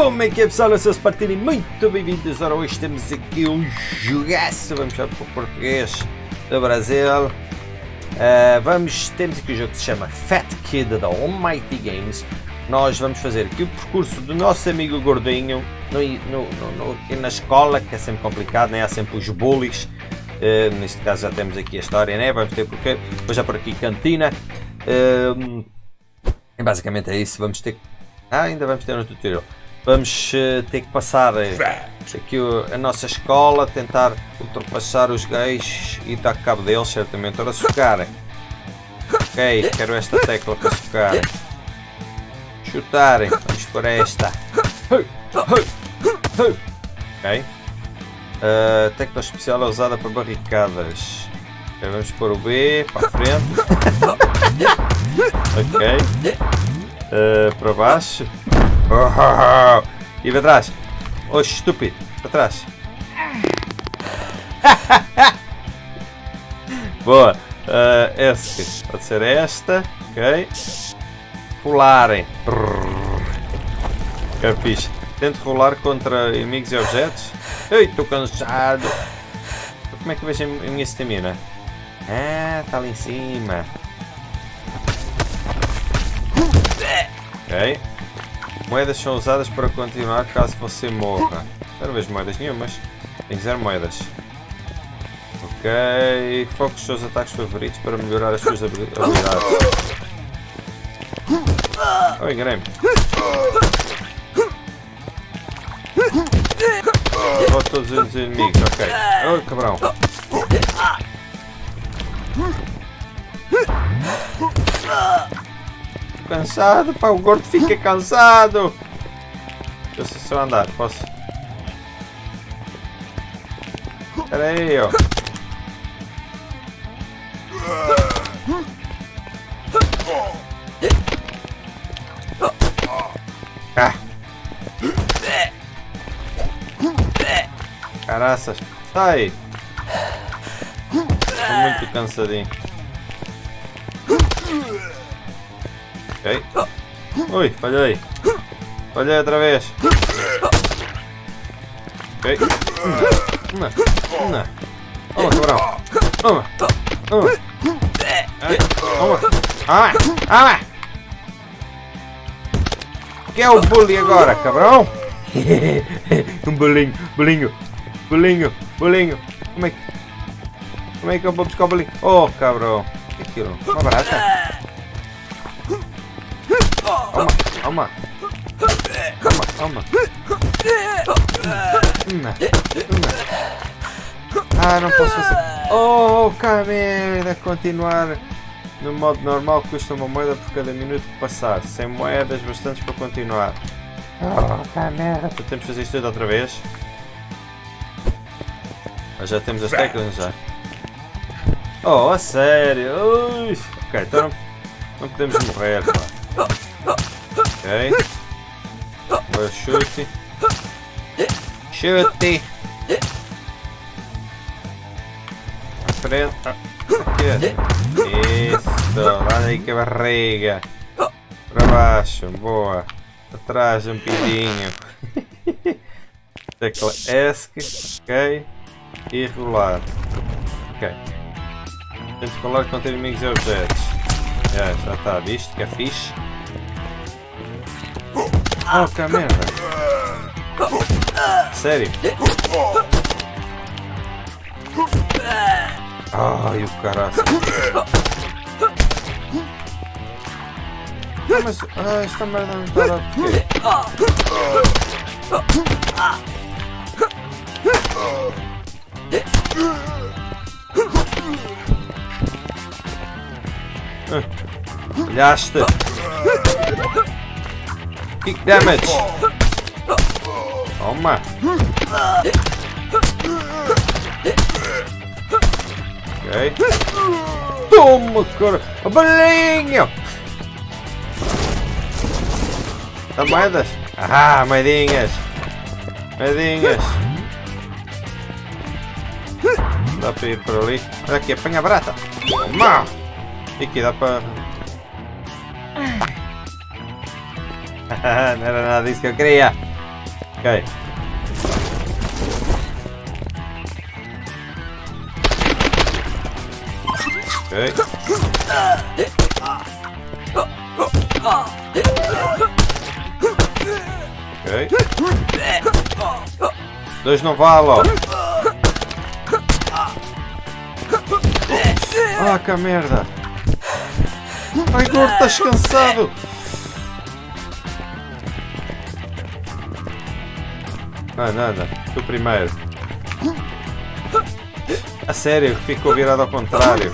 Como é que é pessoal? Eu sou o Spartini, muito bem-vindos. Ora, hoje temos aqui um jogaço, vamos para o português do Brasil. Uh, vamos, temos aqui um jogo que se chama Fat Kid da Almighty Games. Nós vamos fazer aqui o percurso do nosso amigo gordinho no, no, no, na escola, que é sempre complicado, né? há sempre os bullies. Uh, neste caso já temos aqui a história, né? vamos ter porque depois já por aqui cantina. Uh, basicamente é isso, vamos ter ah, ainda vamos ter no tutorial. Vamos uh, ter que passar uh, aqui a nossa escola, tentar ultrapassar os gays e dar cabo deles, certamente. Ora, sucarem. Ok, quero esta tecla para sucarem. Chutarem, vamos por esta. Ok. Uh, tecla especial é usada para barricadas. Okay, vamos pôr o B para a frente. ok. Uh, para baixo. E para trás. Oh, estúpido. Para trás. Boa. Uh, esse. Pode ser esta. Ok. Pularem. Fixe. Tento rolar contra inimigos e objetos. Ei, estou cansado. Como é que vejo a minha estamina? Ah, está ali em cima. Ok. Moedas são usadas para continuar caso você morra. Não vejo moedas nenhumas. Tem zero moedas. Ok. Foque os seus ataques favoritos para melhorar as suas habilidades. Oh, enganei-me. Todos os inimigos, ok. Oh, cabrão. Cansado, pá, o gordo fica cansado. Deixa eu só andar, posso? Espera aí, ó. Caraças, sai! Tô muito cansadinho. Ui, falhei. Falhei outra vez. Ok. Uma. Uma. Toma, cabrão. Toma. Ai, toma. Ah, ah. Que é o bully agora, cabrão? um bolinho, bolinho, bolinho, bolinho. Como é que... Como é que eu vou buscar o bolinho? Oh, cabrão. Que é aquilo? Uma barata? Toma, toma. Uma, Ah, não posso fazer. Oh, que merda! Continuar no modo normal custa uma moeda por cada minuto que passar. Sem moedas bastantes para continuar. Oh, que merda! Então temos que fazer isto tudo outra vez. Mas já temos as teclas já. Oh, a sério? Ui. Ok, então não, não podemos morrer, pá. Ok. Agora chute. Chute! À frente. Aqui. Isso. Lá daí que a barriga. Para baixo. Boa. Atrás um pedinho. Tecla ESC. Ok. E rolar. Ok. Que rolar contra inimigos e objetos. Já, já está. Visto que é fixe. Que merda. Sério? Ai, o caralho. Ah, mas... Ah, esta merda não está lá porque... Ah? Kick damage. Toma. Ok. Toma, cara. A balinha. Dá moedas? Ah, moedinhas. Moedinhas. Dá para ir por ali. Olha aqui, apanha barata. Toma. E aqui dá para não era nada disso que eu queria. Ok. Ok. Ok. Dois não vale, ó. Ah, que merda. Ai, gordo, estás cansado. Ah, nada. Tu primeiro. A sério, ficou virado ao contrário.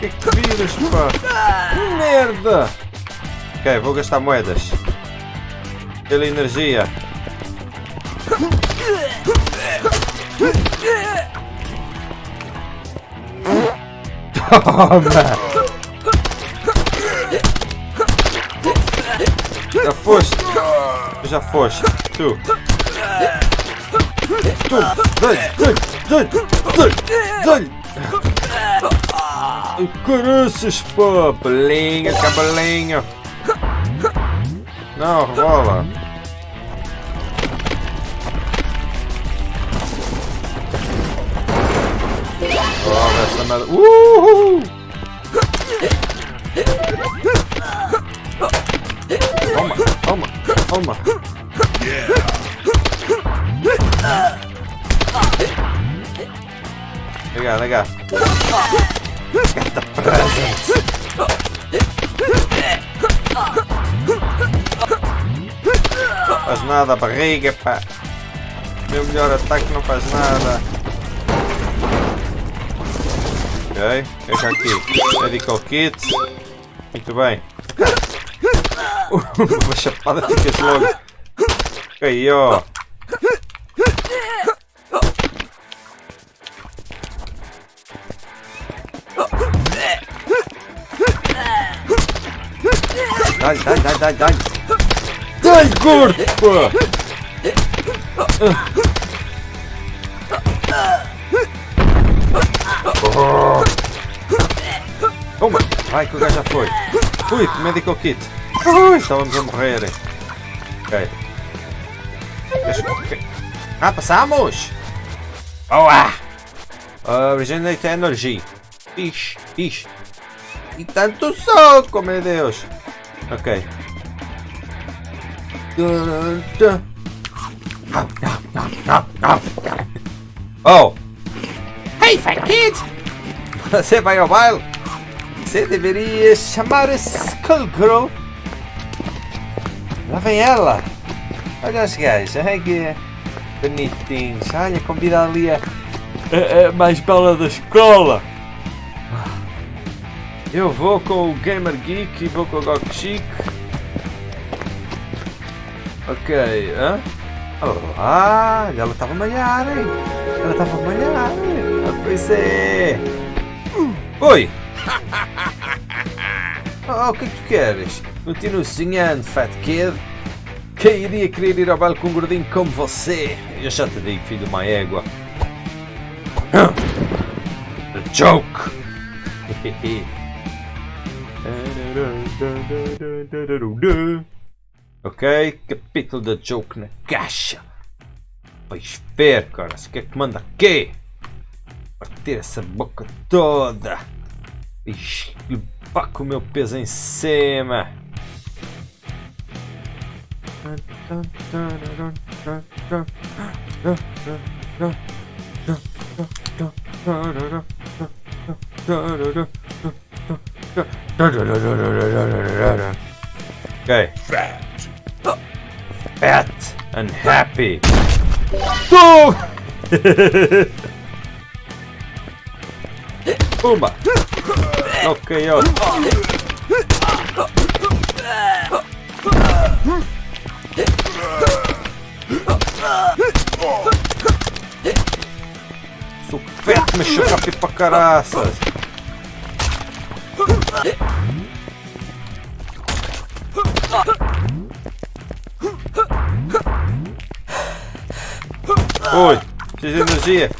Que que viras, pá? Merda! Ok, vou gastar moedas. Pela energia. Toma! Já foste! Já foste! Tu! Tu! Dai! Dai! Dai! Dai! Dai! Caraças, pô! Belinha, cabelinho! Não, rola! Merda! Uhul! Toma, toma, toma! Legal, legal. Present. Faz nada, barriga, pá. Meu melhor ataque não faz nada. Ok, veja aqui. Medical kit. Muito bem. Uma chapada ficas logo. Aí, ó. Dai, dai, dai, dai, dai. Dai, gordo! pô. Vai que o gajo já foi. Ui, medical kit. Ui, estávamos a morrer. Ok. Ah, passamos! Boa! Originate Energy. Ixi, ixi. E tanto soco, meu Deus. Ok. Oh! Hey, fat kid! Você vai ao baile? Você deveria chamar Skullgirl. Lá vem ela. Olha os gajos, olha que bonitinhos. Olha, convida ali a, a, a mais bela da escola. Eu vou com o Gamer Geek e vou com o Gok Chic. Ok, hã? Olá, ela estava a malhar, hein? Ela estava a malhar. Ah, pois é. Oi! Oh, o que é que tu queres? Continuo sonhando, Fat Kid. Quem iria querer ir ao baile com um gordinho como você? Eu já te digo, filho de uma égua. A joke! Ok, capítulo da joke na caixa. Vais ver, cara, o que é que manda aqui? Partir essa boca toda. E levar com o meu peso em cima. Okay. Fat. Fat and happy. Boom! Pumba! Ok, ó. Sou feto, me chocapi pra caraças. Oi, preciso de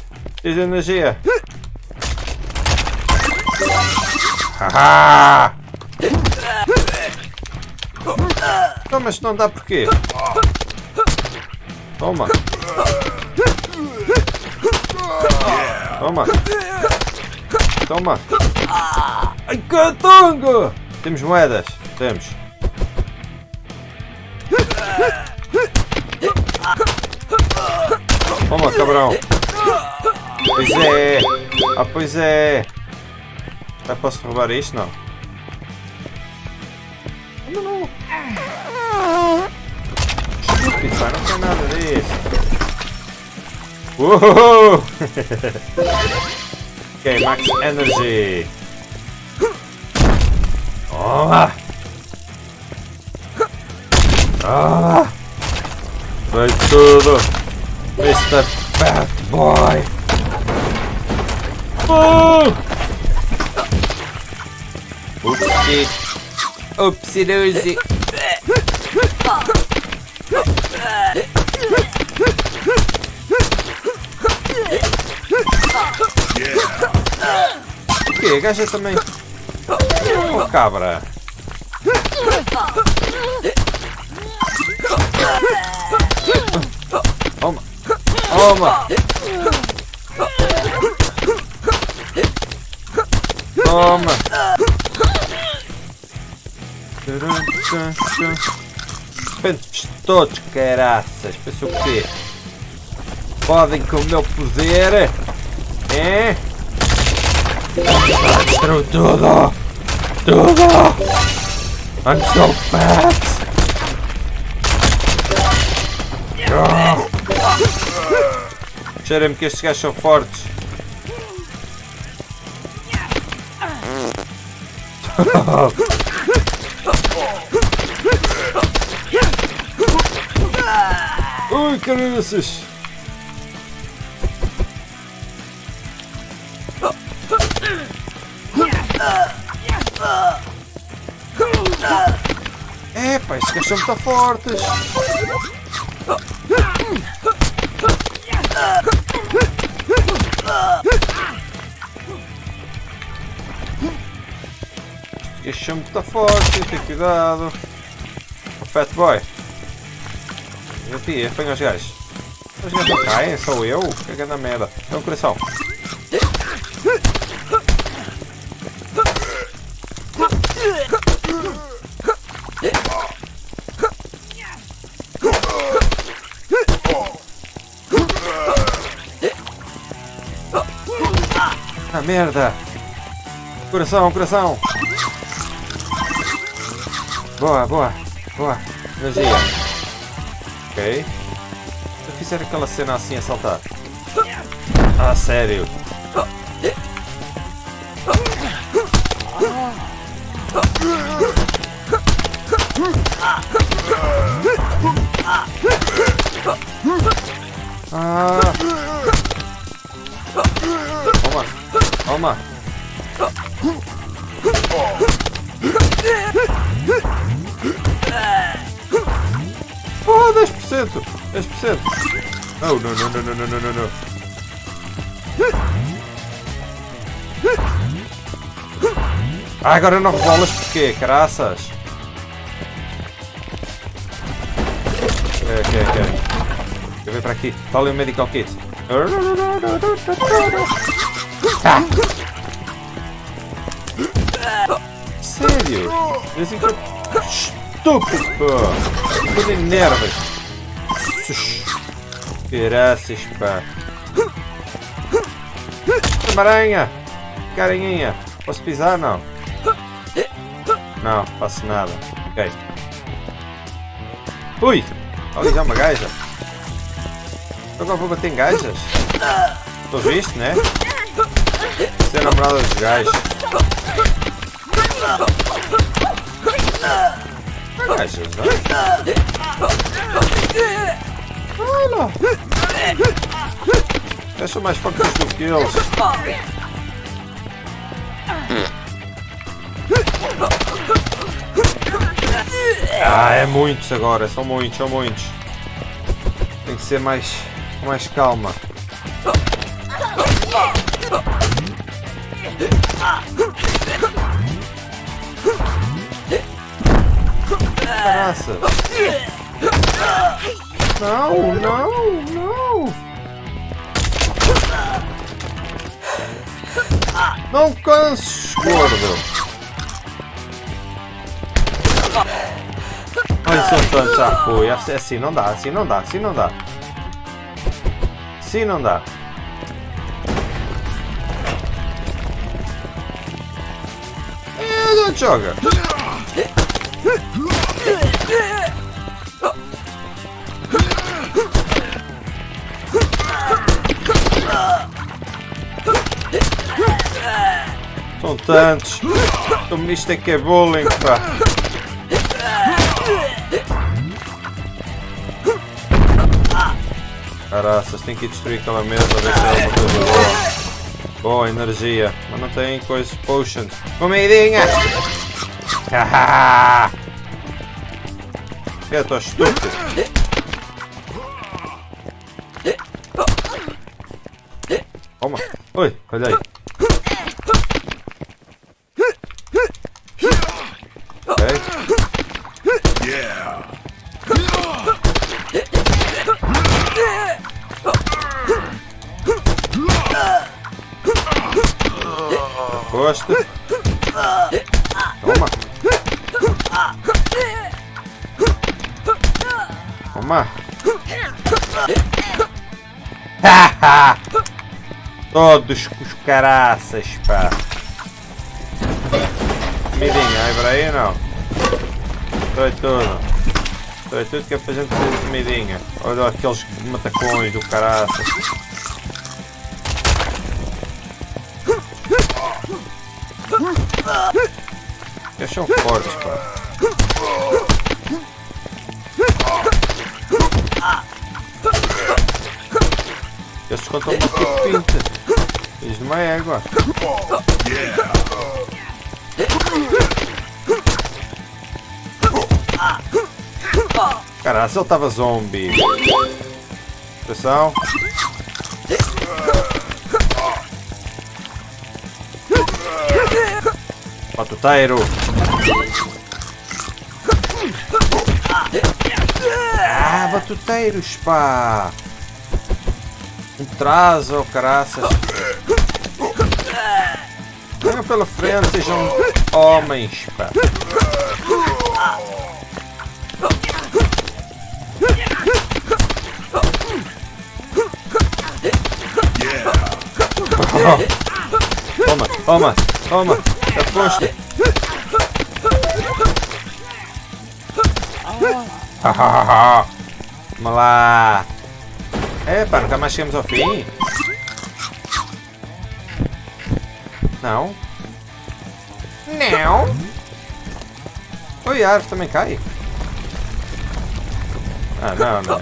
Ah! Não, mas não dá porquê? Toma. Toma. Toma. Ai, catonga! Temos moedas. Temos. Toma, cabrão. Pois é. Ah, pois é. Já posso roubar isto? Não. Não, não. Estúpido, pá. Não tem nada disso. Uou! ok, max energy. Toma! Ah! Vai tudo! Mr. Bad Boy! Oh! Upsi! Upsi dozy! O que? Gaja também. Oh, cabra. Toma. Toma. Toma. Pentes todos, caraças. Pensa o quê? Podem com o meu poder? É? Destruo tudo! Tudo! I'm so! Oh. Cheira-me que estes gajos são fortes. Ai, É, Epá, esses são muito fortes! Este são muito forte, tem cuidado. O Fat Boy. Eu piei, foi meus gás. Os gás caem, sou eu? Fica é na merda. Então, coração. Ah, merda! Coração, coração! Boa, boa, boa. Energia. Ok. Se eu fizer aquela cena assim a saltar. Ah, sério? Ah! Toma! Toma! Oh, 10%! 10%! Oh, não, não, não, não, não, não. Ah, agora não rebolas porquê, caraças? Ok, ok, ok. Eu ver para aqui. Está ali o medical kit. Ah. Sério? Esse aqui é estúpido! Enervas! Graças, pá! Aranha! Carinha! Posso pisar? Não. Não, faço nada. Ok. Ui! Ali já uma gaja. Agora vou bater em gajas. Estou visto, né? Ser namorada dos gajos. Gajas, Olha! Eu sou mais forte do que eu. Ah, é muitos agora, são muitos, são muitos. Tem que ser mais, mais calma. Caraca! Não, não, não! Não canses, gordo! Olha só tanto já foi. Assim não dá, assim não dá, assim não dá. Assim não dá. É, não joga. São tantos. Isto é que é bullying, pá. Caraças, tem que destruir aquela mesa, ver se é uma coisa boa. Boa, energia. Mas não tem coisas, potions. Comidinha! Hahaha! Eu tô estúpido. Toma. Oi, olha aí. Gosto. Toma. Toma. Todos os caraças, pá. Comidinha, aí por aí não. Foi tudo. Foi tudo que é pra gente fazer comidinha. Olha aqueles matacões do caraças. Eles são fortes, pá. Eles contam uma tipo pinta. De uma égua. Caralho, ele estava zombie. Atenção. Batuteiro! Ah, batuteiros, pá! Um trazo, oh, caraças! Venham pela frente, sejam homens, pá! Toma, toma, toma! Aposta. Vamos lá. Epa, nunca mais chegamos ao fim. Não. Não. Oi, a árvore também cai. Ah, não, não.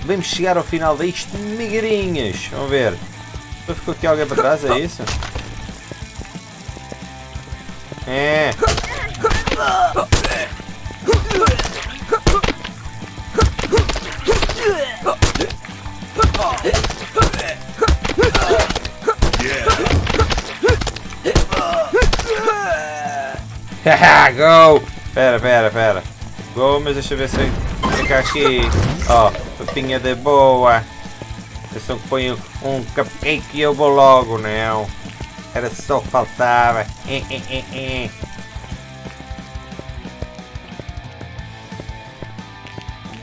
Devemos chegar ao final disto, migrinhas. Vamos ver. Ficou aqui alguém para trás, é isso? É. Haha, go! Pera, pera, pera. Go, mas deixa eu ver se fica aqui. Ó, oh, papinha de boa. Atenção que põe um cupcake e eu vou logo, não. Era só que faltava. Eh, eh, eh,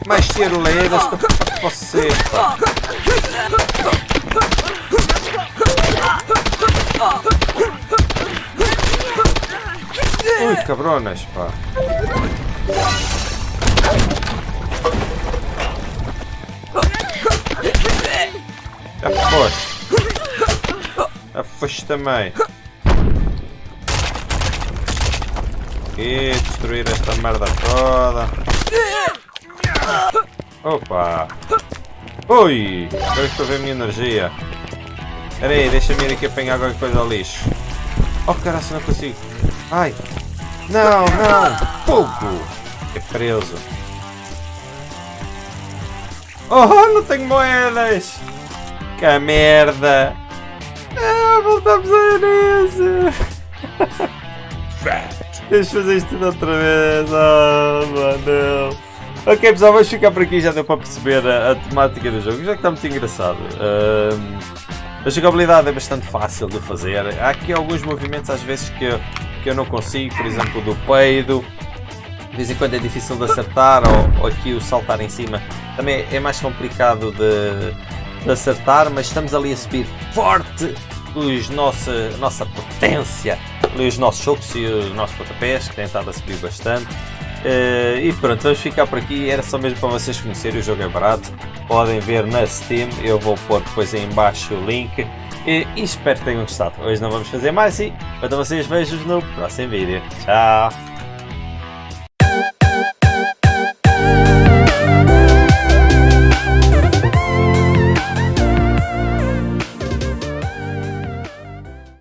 Mais tiroleiras para você. Ui, cabronas, pá. Aposto. Afoste também. Aqui, destruir esta merda toda. Opa! Ui! Agora estou a ver a minha energia. Espera aí, deixa-me ir aqui apanhar qualquer coisa ao lixo. Oh caralho, não consigo. Ai! Não, não! Fogo! É preso. Oh, não tenho moedas! Que merda! Ah, voltamos a nisso! Fat. Tens de fazer isto tudo outra vez. Oh, mano. Ok, pessoal, vamos ficar por aqui. Já deu para perceber a, a temática do jogo. Já que está muito engraçado. Um, a jogabilidade é bastante fácil de fazer. Há aqui alguns movimentos às vezes que eu, que eu não consigo, por exemplo, do peido. De vez em quando é difícil de acertar, ou, ou aqui o saltar em cima também é mais complicado de, de acertar, mas estamos ali a subir forte os nossa, nossa potência, os nossos chocos e os nossos pontapés, que têm estado a subir bastante. Uh, e pronto, vamos ficar por aqui. Era só mesmo para vocês conhecerem. O jogo é barato. Podem ver na Steam. Eu vou pôr depois aí embaixo o link. E, e espero que tenham gostado. Hoje não vamos fazer mais e quanto a vocês vejo no próximo vídeo. Tchau!